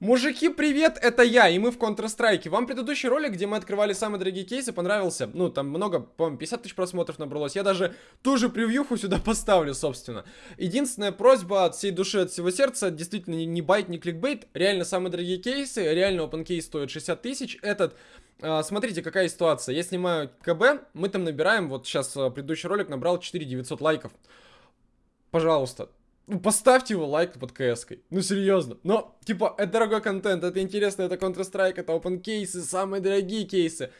Мужики, привет, это я, и мы в Counter-Strike. Вам предыдущий ролик, где мы открывали самые дорогие кейсы, понравился? Ну, там много, по-моему, 50 тысяч просмотров набралось. Я даже ту же превьюху сюда поставлю, собственно. Единственная просьба от всей души, от всего сердца, действительно, не, байт, не кликбейт. Реально самые дорогие кейсы, реально open case стоит 60 тысяч. Этот а, смотрите, какая ситуация. Я снимаю КБ, мы там набираем, вот сейчас а, предыдущий ролик набрал 4900 лайков. Пожалуйста, поставьте его лайк под кс-кой. Ну, серьезно. Но, типа, это дорогой контент, это интересно, это Counter-Strike, это open кейсы, самые дорогие кейсы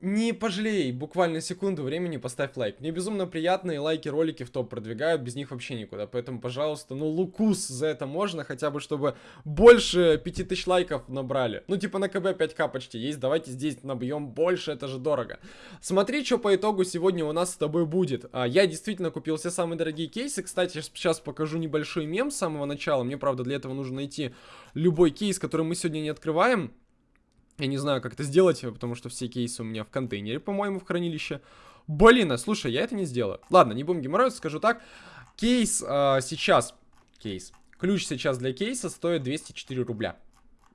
не пожалей буквально секунду времени, поставь лайк. Мне безумно приятные лайки ролики в топ продвигают, без них вообще никуда. Поэтому, пожалуйста, ну лукус за это можно, хотя бы чтобы больше 5000 лайков набрали. Ну типа на КБ 5к почти есть, давайте здесь набьем больше, это же дорого. Смотри, что по итогу сегодня у нас с тобой будет. А, я действительно купил все самые дорогие кейсы. Кстати, сейчас покажу небольшой мем с самого начала. Мне, правда, для этого нужно найти любой кейс, который мы сегодня не открываем. Я не знаю, как это сделать, потому что все кейсы у меня в контейнере, по-моему, в хранилище. Блин, а слушай, я это не сделаю. Ладно, не будем геморроиться, скажу так. Кейс э, сейчас... Кейс. Ключ сейчас для кейса стоит 204 рубля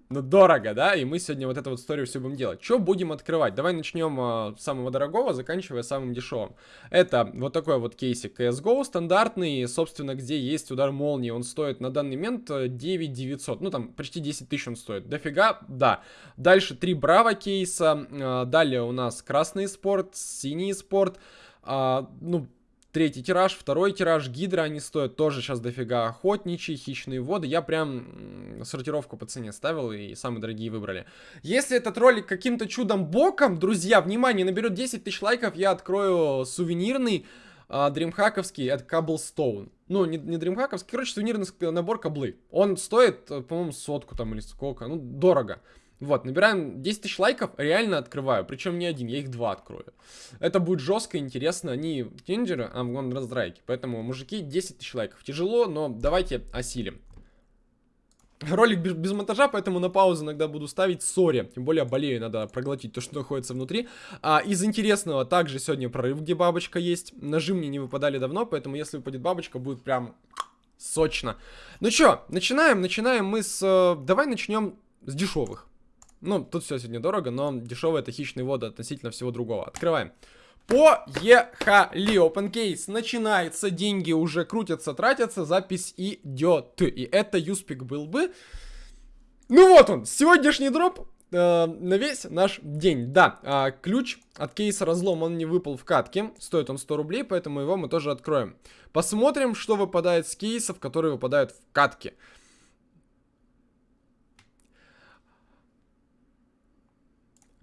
ну, дорого, да, и мы сегодня вот эту вот историю все будем делать. Что будем открывать? Давай начнем э, с самого дорогого, заканчивая самым дешевым. Это вот такой вот кейсик CSGO, стандартный, собственно, где есть удар молнии, он стоит на данный момент 9 э, 900, ну, там, почти 10 тысяч он стоит. Дофига, да. Дальше три Браво кейса, э, далее у нас красный спорт, синий спорт, э, ну, Третий тираж, второй тираж, гидра, они стоят тоже сейчас дофига. Охотничьи, хищные воды. Я прям сортировку по цене ставил и самые дорогие выбрали. Если этот ролик каким-то чудом боком, друзья, внимание, наберет 10 тысяч лайков, я открою сувенирный а, дримхаковский от Cobblestone. Ну, не, не дримхаковский, короче, сувенирный набор каблы. Он стоит, по-моему, сотку там или сколько, ну, дорого. Вот, набираем 10 тысяч лайков, реально открываю. Причем не один, я их два открою. Это будет жестко, интересно. Они тинджеры, а вон раздрайки. Поэтому, мужики, 10 тысяч лайков. Тяжело, но давайте осилим. Ролик без, без монтажа, поэтому на паузу иногда буду ставить. Sorry, тем более болею, надо проглотить то, что находится внутри. А, из интересного также сегодня прорыв, где бабочка есть. Ножи мне не выпадали давно, поэтому если выпадет бабочка, будет прям сочно. Ну чё, начинаем, начинаем мы с... Э, давай начнем с дешевых. Ну, тут все сегодня дорого, но дешевые это хищные воды относительно всего другого. Открываем. Поехали! Open case начинается, деньги уже крутятся, тратятся, запись идет. И это USP-ик был бы. Ну вот он, сегодняшний дроп э, на весь наш день. Да, э, ключ от кейса разлом, он не выпал в катке. Стоит он 100 рублей, поэтому его мы тоже откроем. Посмотрим, что выпадает с кейсов, которые выпадают в катке.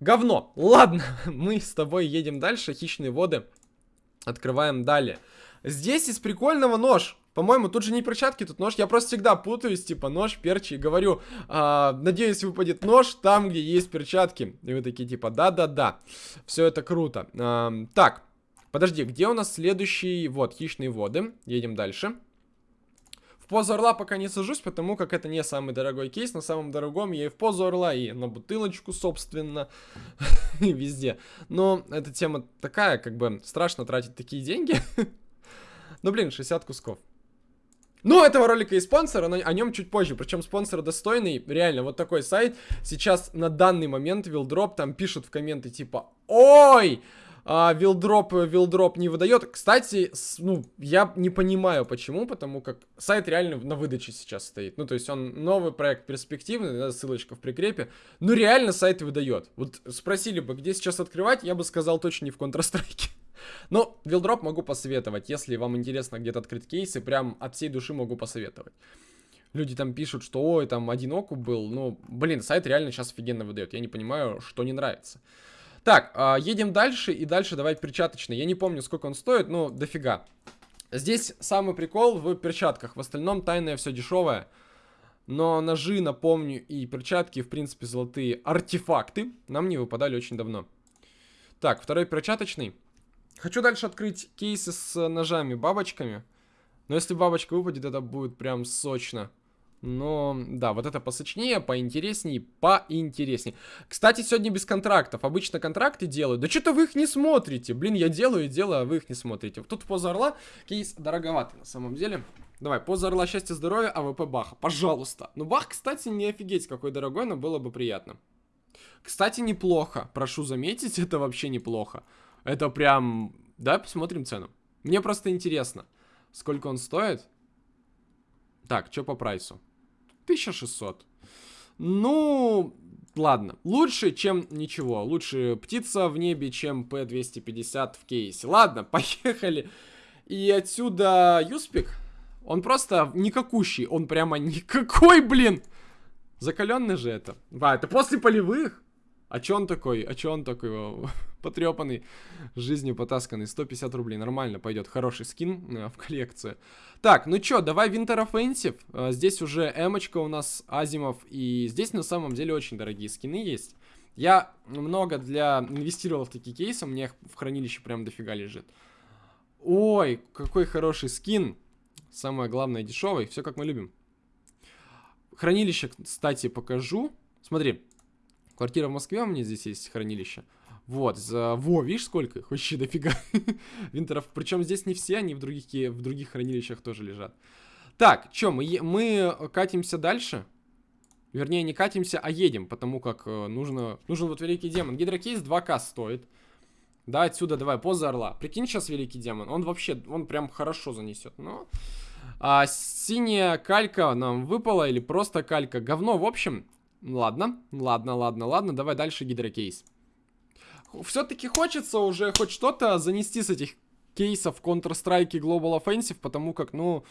Говно. Ладно, мы с тобой едем дальше. Хищные воды. Открываем далее. Здесь из прикольного нож. По-моему, тут же не перчатки, тут нож. Я просто всегда путаюсь, типа нож, перчи, и говорю, а, надеюсь, выпадет нож там, где есть перчатки. И вы такие, типа, да-да-да. Все это круто. А, так, подожди, где у нас следующий? Вот, хищные воды. Едем дальше позу орла пока не сажусь, потому как это не самый дорогой кейс. На самом дорогом я и в позу орла, и на бутылочку, собственно, и везде. Но эта тема такая, как бы страшно тратить такие деньги. Ну, блин, 60 кусков. Ну, этого ролика и спонсор, но о нем чуть позже. Причем спонсор достойный, реально, вот такой сайт. Сейчас на данный момент Вилдроп там пишут в комменты типа «Ой!» А, вилдроп, вилдроп не выдает. Кстати, с, ну, я не понимаю почему, потому как сайт реально на выдаче сейчас стоит. Ну, то есть он новый проект перспективный, да, ссылочка в прикрепе. Ну, реально сайт выдает. Вот спросили бы, где сейчас открывать, я бы сказал точно не в Counter-Strike. Но вилдроп могу посоветовать, если вам интересно где-то открыть кейсы, прям от всей души могу посоветовать. Люди там пишут, что ой, там один окуп был. Ну, блин, сайт реально сейчас офигенно выдает. Я не понимаю, что не нравится. Так, э, едем дальше, и дальше давай перчаточный. Я не помню, сколько он стоит, но дофига. Здесь самый прикол в перчатках. В остальном тайное все дешевое. Но ножи, напомню, и перчатки, в принципе, золотые артефакты нам не выпадали очень давно. Так, второй перчаточный. Хочу дальше открыть кейсы с ножами, бабочками. Но если бабочка выпадет, это будет прям сочно. Но, да, вот это посочнее, поинтереснее, поинтереснее. Кстати, сегодня без контрактов. Обычно контракты делают. Да что-то вы их не смотрите. Блин, я делаю и делаю, а вы их не смотрите. Тут поза орла кейс дороговатый на самом деле. Давай, поза орла, счастье, здоровья, AWP Баха. Пожалуйста. Ну, Бах, кстати, не офигеть какой дорогой, но было бы приятно. Кстати, неплохо. Прошу заметить, это вообще неплохо. Это прям... Давай посмотрим цену. Мне просто интересно, сколько он стоит. Так, что по прайсу? 1600. Ну, ладно. Лучше, чем ничего. Лучше птица в небе, чем P250 в кейсе. Ладно, поехали. И отсюда Юспик. Он просто никакущий. Он прямо никакой, блин. Закаленный же это. А, это после полевых? А чё он такой? А чё он такой потрепанный, жизнью потасканный? 150 рублей, нормально пойдет. Хороший скин э, в коллекцию. Так, ну чё, давай Winter Offensive. Э, здесь уже эмочка у нас, Азимов. И здесь на самом деле очень дорогие скины есть. Я много для инвестировал в такие кейсы, мне их в хранилище прям дофига лежит. Ой, какой хороший скин. Самое главное, дешевый. Все как мы любим. Хранилище, кстати, покажу. Смотри, Квартира в Москве у меня здесь есть хранилище. Вот, за... Во, видишь, сколько их? Вообще дофига. Винтеров. Причем здесь не все, они в других, в других хранилищах тоже лежат. Так, что, мы, мы катимся дальше? Вернее, не катимся, а едем, потому как э, нужно... Нужен вот Великий Демон. Гидрокейс 2К стоит. Да, отсюда давай, поза орла. Прикинь сейчас Великий Демон. Он вообще, он прям хорошо занесет. Но... А, синяя калька нам выпала или просто калька. Говно, в общем, Ладно, ладно, ладно, ладно, давай дальше гидрокейс. Все-таки хочется уже хоть что-то занести с этих кейсов Counter-Strike Global Offensive, потому как, ну,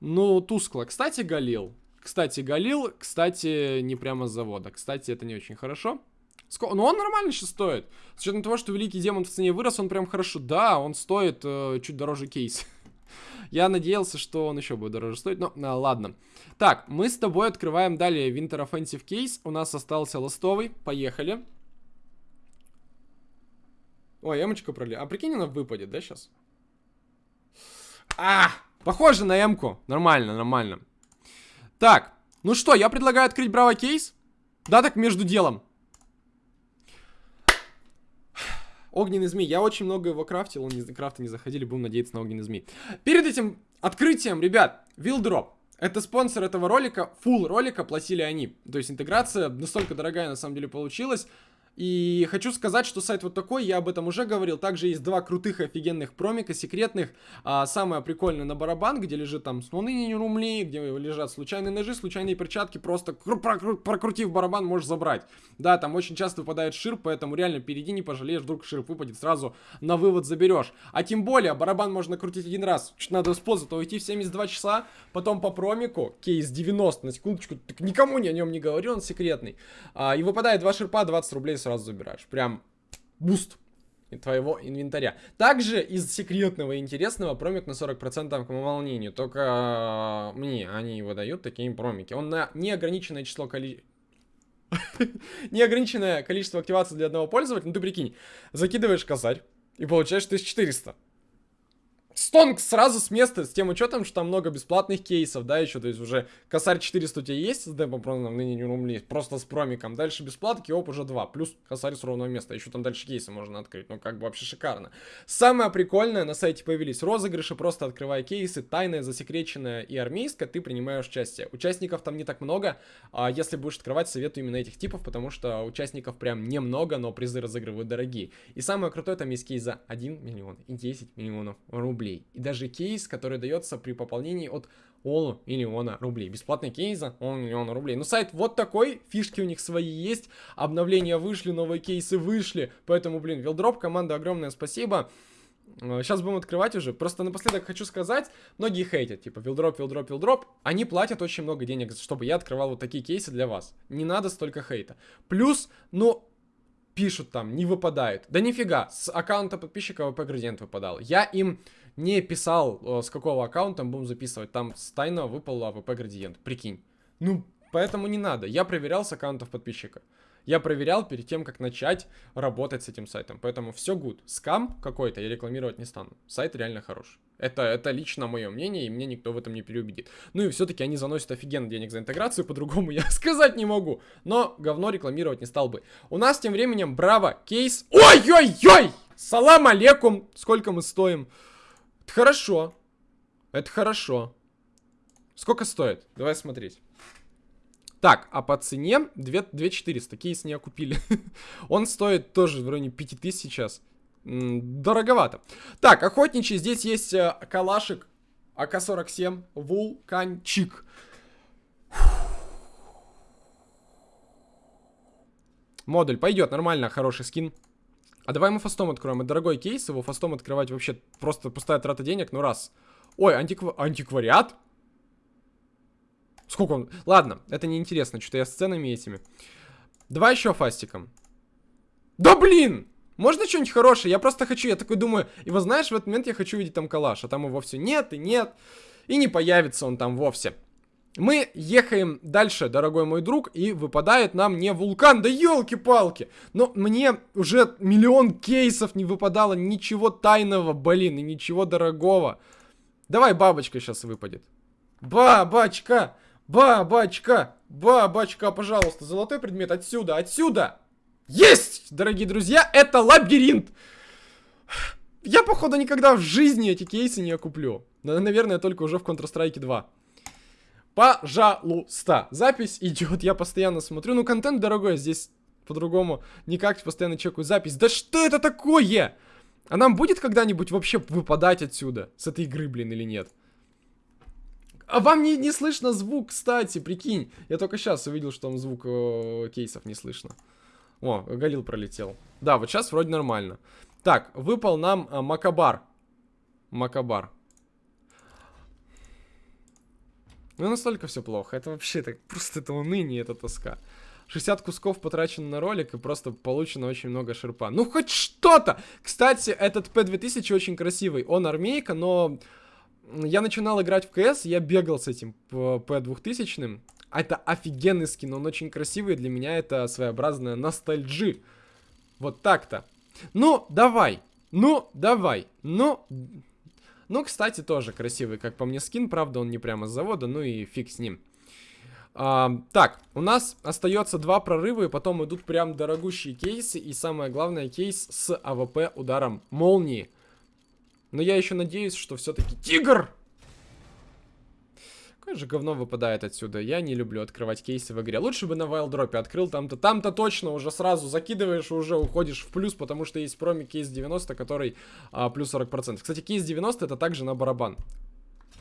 ну, тускло. Кстати, Галил. Кстати, Галил, кстати, не прямо с завода. Кстати, это не очень хорошо. Ск ну, он нормально сейчас стоит. С учетом того, что Великий Демон в цене вырос, он прям хорошо. Да, он стоит э, чуть дороже кейс. Я надеялся, что он еще будет дороже стоить, но а, ладно. Так, мы с тобой открываем далее Winter Offensive Case. У нас остался ластовый. Поехали. Ой, эмочка пролили. А прикинь, она выпадет, да, сейчас? А, похоже на эмку. Нормально, нормально. Так, ну что, я предлагаю открыть Браво кейс. Да, так между делом. Огненный змей. Я очень много его крафтил, он не, крафты не заходили, будем надеяться на огненный змей. Перед этим открытием, ребят, Вилдроп. Это спонсор этого ролика, full ролика платили они. То есть интеграция настолько дорогая на самом деле получилась. И хочу сказать, что сайт вот такой, я об этом уже говорил. Также есть два крутых офигенных промика, секретных. А, самое прикольное на барабан, где лежит там снуны румли, где лежат случайные ножи, случайные перчатки. Просто прокрутив барабан, можешь забрать. Да, там очень часто выпадает ширп, поэтому реально впереди не пожалеешь, вдруг ширп выпадет, сразу на вывод заберешь. А тем более, барабан можно крутить один раз. Чуть надо с позы, то уйти в 72 часа, потом по промику, кейс 90, на секундочку, так никому ни о нем не говорю, он секретный. А, и выпадает два ширпа, 20 рублей сразу забираешь. Прям буст твоего инвентаря. Также из секретного и интересного промик на 40% к волнению. Только мне они его дают, такие промики. Он на неограниченное число количества... неограниченное количество активаций для одного пользователя. Ну ты прикинь, закидываешь косарь и получаешь 1400. Стонг сразу с места, с тем учетом, что там много бесплатных кейсов, да, еще, то есть уже косарь 400 у тебя есть с демопроном ныне рублей, просто с промиком, дальше бесплатки, оп, уже 2, плюс косарь с ровного места, еще там дальше кейсы можно открыть, ну, как бы вообще шикарно. Самое прикольное, на сайте появились розыгрыши, просто открывая кейсы, тайное, засекреченное и армейское, ты принимаешь участие. Участников там не так много, а если будешь открывать, советую именно этих типов, потому что участников прям немного, но призы разыгрывают дорогие. И самое крутое, там есть кейс за 1 миллион и 10 миллионов рублей рублей. И даже кейс, который дается при пополнении от Олу миллиона рублей. Бесплатный кейс за Олу миллиона рублей. Ну, сайт вот такой, фишки у них свои есть, обновления вышли, новые кейсы вышли, поэтому, блин, Вилдроп, команда, огромное спасибо. Сейчас э, будем открывать уже. Просто напоследок хочу сказать, многие хейтят, типа, вилдроп, вилдроп, вилдроп. Они платят очень много денег, чтобы я открывал вот такие кейсы для вас. Не надо столько хейта. Плюс, ну, пишут там, не выпадает. Да нифига, с аккаунта подписчика AWP градиент выпадал. Я им не писал, э, с какого аккаунта будем записывать. Там с тайного выпал AWP градиент, прикинь. Ну, поэтому не надо. Я проверял с аккаунтов подписчика. Я проверял перед тем, как начать работать с этим сайтом. Поэтому все good. Скам какой-то я рекламировать не стану. Сайт реально хороший. Это, это лично мое мнение, и мне никто в этом не переубедит. Ну и все-таки они заносят офигенно денег за интеграцию, по-другому я сказать не могу. Но говно рекламировать не стал бы. У нас тем временем Браво кейс. Ой-ой-ой! Салам алейкум! Сколько мы стоим? Это хорошо. Это хорошо. Сколько стоит? Давай смотреть. Так, а по цене 2, 2400. Кейс не окупили. Он стоит тоже в районе 5000 сейчас. Дороговато. Так, охотничий. Здесь есть э, калашик АК-47. Вулканчик. Модуль пойдет, нормально, хороший скин. А давай мы фастом откроем. Это дорогой кейс, его фастом открывать вообще просто пустая трата денег, ну раз. Ой, антиква... антиквариат? Сколько он? Ладно, это неинтересно, что-то я с ценами этими. Давай еще фастиком. Да блин! Можно что-нибудь хорошее? Я просто хочу, я такой думаю, и вот знаешь, в этот момент я хочу видеть там калаш, а там его все нет и нет, и не появится он там вовсе. Мы ехаем дальше, дорогой мой друг, и выпадает нам не вулкан, да елки-палки! Но мне уже миллион кейсов не выпадало, ничего тайного, блин, и ничего дорогого. Давай бабочка сейчас выпадет. Бабочка! Бабочка! Бабочка, пожалуйста, золотой предмет отсюда, отсюда! Есть, дорогие друзья, это лабиринт! Я, походу, никогда в жизни эти кейсы не окуплю. Наверное, только уже в Counter-Strike 2. Пожалуйста. Запись идет, я постоянно смотрю. Ну, контент дорогой, здесь по-другому никак, постоянно чекаю запись. Да что это такое? А нам будет когда-нибудь вообще выпадать отсюда? С этой игры, блин, или нет? А вам не, не слышно звук, кстати, прикинь. Я только сейчас увидел, что там звук э, кейсов не слышно. О, Галил пролетел. Да, вот сейчас вроде нормально. Так, выпал нам э, Макабар. Макабар. Ну, настолько все плохо. Это вообще так просто это уныние, это тоска. 60 кусков потрачено на ролик и просто получено очень много шерпа. Ну, хоть что-то! Кстати, этот P2000 очень красивый. Он армейка, но я начинал играть в КС, я бегал с этим P2000. Это офигенный скин, он очень красивый, для меня это своеобразная ностальджи. Вот так-то. Ну, давай. Ну, давай. Ну, ну, кстати, тоже красивый, как по мне, скин. Правда, он не прямо с завода, ну и фиг с ним. А, так, у нас остается два прорыва, и потом идут прям дорогущие кейсы. И самое главное, кейс с АВП ударом молнии. Но я еще надеюсь, что все-таки тигр! Же говно выпадает отсюда. Я не люблю открывать кейсы в игре. Лучше бы на вайлдропе открыл. Там-то там-то точно уже сразу закидываешь и уже уходишь в плюс, потому что есть проми кейс 90, который а, плюс 40%. Кстати, кейс 90 это также на барабан.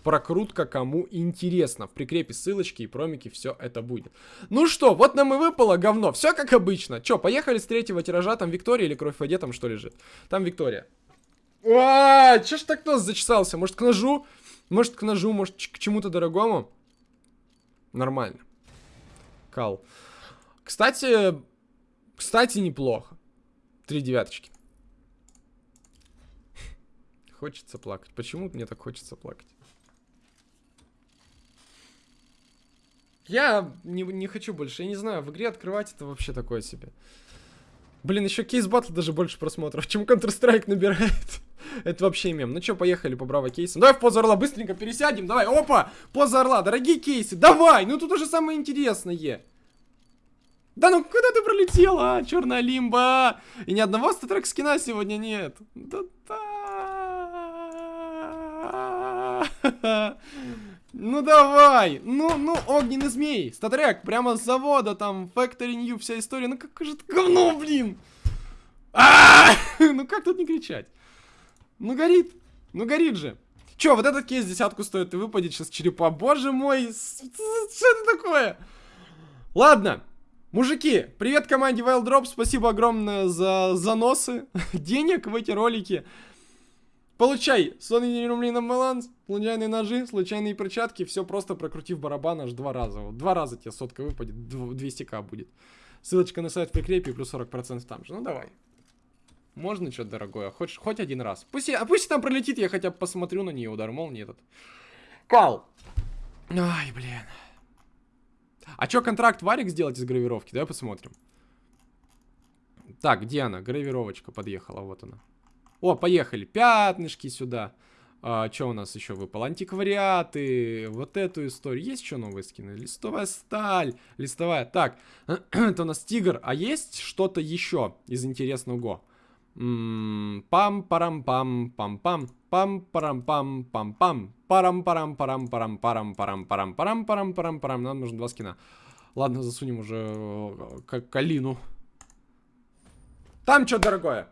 Прокрутка кому интересно. В прикрепе ссылочки и промики все это будет. Ну что, вот нам и выпало говно. Все как обычно. Че, поехали с третьего тиража. Там Виктория или Кровь в воде там что лежит? Там Виктория. А, че ж так нос зачесался? Может, к ножу? Может, к ножу, может, к чему-то дорогому? Нормально. Кал. Кстати, кстати, неплохо. Три девяточки. Хочется плакать. Почему мне так хочется плакать? Я не, не хочу больше. Я не знаю, в игре открывать это вообще такое себе. Блин, еще кейс батл даже больше просмотров, чем Counter-Strike набирает. Это вообще мем. Ну что, поехали по браво кейсам. Давай в позу орла быстренько пересядем. Давай, опа, поза орла, дорогие кейсы. Давай, ну тут уже самое интересное. Да ну куда ты пролетела, а? черная лимба? И ни одного статрек скина сегодня нет. Да-да. Ну давай! Ну, ну, огненный змей! Статрек, прямо с завода, там, Factory New, вся история. Ну как же это говно, блин! А Ну как тут не кричать? Ну горит! Ну горит же! Че, вот этот кейс десятку стоит и выпадет сейчас черепа. Боже мой! Что это такое? Ладно, Мужики, привет команде Wild Drop, спасибо огромное за заносы денег в эти ролики. Получай сонный рублей на баланс, случайные ножи, случайные перчатки, все просто прокрутив барабан аж два раза. Вот два раза тебе сотка выпадет, 200к будет. Ссылочка на сайт в прикрепе, плюс 40% там же. Ну давай. Можно что-то дорогое, хоть, хоть один раз. Пусть, а пусть там пролетит, я хотя бы посмотрю на нее, удар молнии этот. Кал. Ай, блин. А что, контракт варик сделать из гравировки? Давай посмотрим. Так, где она? Гравировочка подъехала, вот она. О, поехали. Пятнышки сюда. А, что у нас еще выпало? Антиквариаты, вот эту историю. Есть еще новые скины? Листовая сталь, листовая. Так, это у нас тигр. А есть что-то еще из интересного? Пам-парам-пам, пам-пам, пам-парам-пам, пам-пам, парам-парам-парам-парам-парам-парам-парам-парам-парам. Нам нужно два скина. Ладно, засунем уже как калину. Там что дорогое?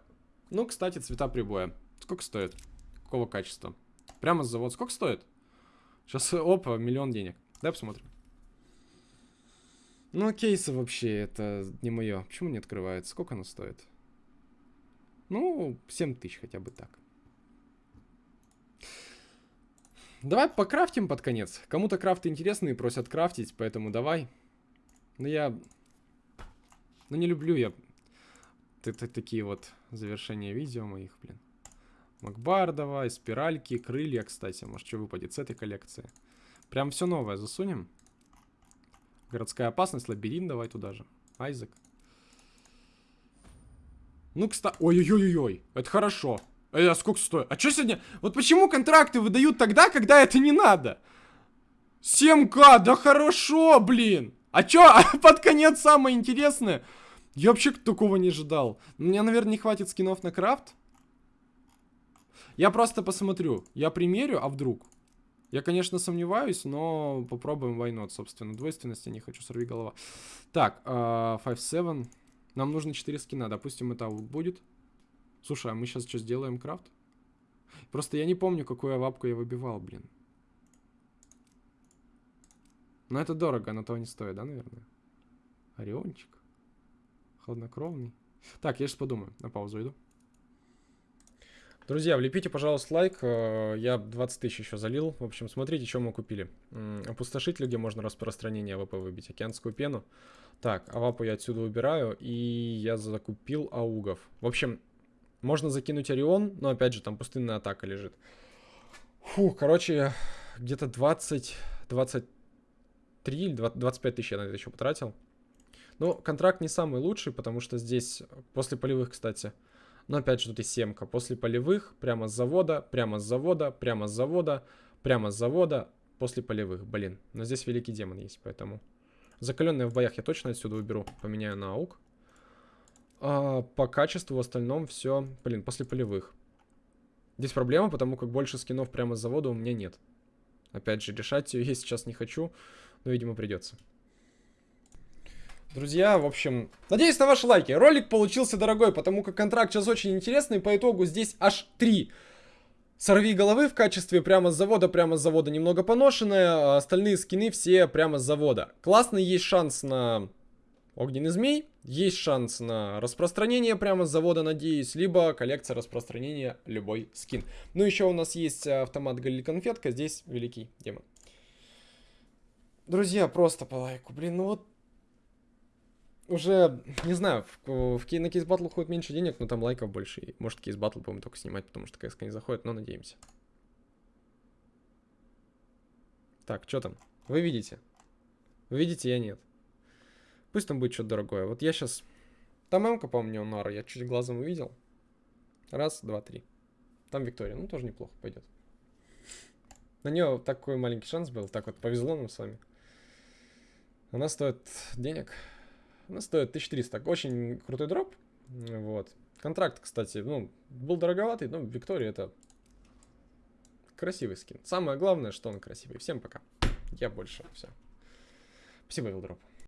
Ну, кстати, цвета прибоя. Сколько стоит? Какого качества? Прямо с завода. Сколько стоит? Сейчас, опа, миллион денег. Давай посмотрим. Ну, кейсы вообще, это не мое. Почему не открывается? Сколько оно стоит? Ну, 7 тысяч хотя бы так. Давай покрафтим под конец. Кому-то крафты интересные, просят крафтить, поэтому давай. Но я... Ну, не люблю я такие вот завершения видео моих, блин. Макбар давай, спиральки, крылья, кстати. Может, что выпадет с этой коллекции. Прям все новое засунем. Городская опасность, лабиринт давай туда же. Айзек. Ну, кстати... Ой-ой-ой-ой, это хорошо. А сколько стоит? А что сегодня? Вот почему контракты выдают тогда, когда это не надо? 7к, да хорошо, блин. А чё, а под конец самое интересное? Я вообще такого не ожидал. Мне, наверное, не хватит скинов на крафт. Я просто посмотрю. Я примерю, а вдруг? Я, конечно, сомневаюсь, но попробуем войнот, собственно. Двойственности не хочу, сорви голова. Так, 5-7. А, Нам нужно 4 скина. Допустим, это аут будет. Слушай, а мы сейчас что, сделаем крафт? Просто я не помню, какую авапку я выбивал, блин. Но это дорого, на того не стоит, да, наверное? Ориончик. Хладнокровный. Так, я сейчас подумаю. На паузу иду. Друзья, влепите, пожалуйста, лайк. Э, я 20 тысяч еще залил. В общем, смотрите, что мы купили. Опустошитель, где можно распространение АВП выбить. Океанскую пену. Так, авапу я отсюда убираю. И я закупил аугов. В общем, можно закинуть Орион, но опять же, там пустынная атака лежит. Фу, короче, где-то 20, 23 или 25 тысяч я на это еще потратил. Но контракт не самый лучший, потому что здесь, после полевых, кстати, но опять же тут и семка. После полевых, прямо с завода, прямо с завода, прямо с завода, прямо с завода, после полевых. Блин, но здесь великий демон есть, поэтому... Закаленные в боях я точно отсюда уберу. Поменяю на аук. А, по качеству в остальном все, блин, после полевых. Здесь проблема, потому как больше скинов прямо с завода у меня нет. Опять же, решать ее я сейчас не хочу, но, видимо, придется. Друзья, в общем, надеюсь на ваши лайки. Ролик получился дорогой, потому как контракт сейчас очень интересный. По итогу здесь аж три сорви головы в качестве прямо с завода, прямо с завода немного поношенные. А остальные скины все прямо с завода. Классный есть шанс на огненный змей. Есть шанс на распространение прямо с завода, надеюсь. Либо коллекция распространения любой скин. Ну, еще у нас есть автомат Галиль Конфетка. Здесь великий демон. Друзья, просто по лайку. Блин, ну вот уже, не знаю, в, в, на кейс батл уходит меньше денег, но там лайков больше. И может кейс батл будем только снимать, потому что КСК не заходит, но надеемся. Так, что там? Вы видите? Вы видите, я нет. Пусть там будет что-то дорогое. Вот я сейчас... Там МК, по-моему, Нара, я чуть глазом увидел. Раз, два, три. Там Виктория, ну тоже неплохо пойдет. На нее такой маленький шанс был, так вот повезло нам с вами. Она стоит денег. Она стоит 1300. Очень крутой дроп. Вот. Контракт, кстати, ну, был дороговатый, но Виктория это красивый скин. Самое главное, что он красивый. Всем пока. Я больше. Все. Спасибо, Вилдроп.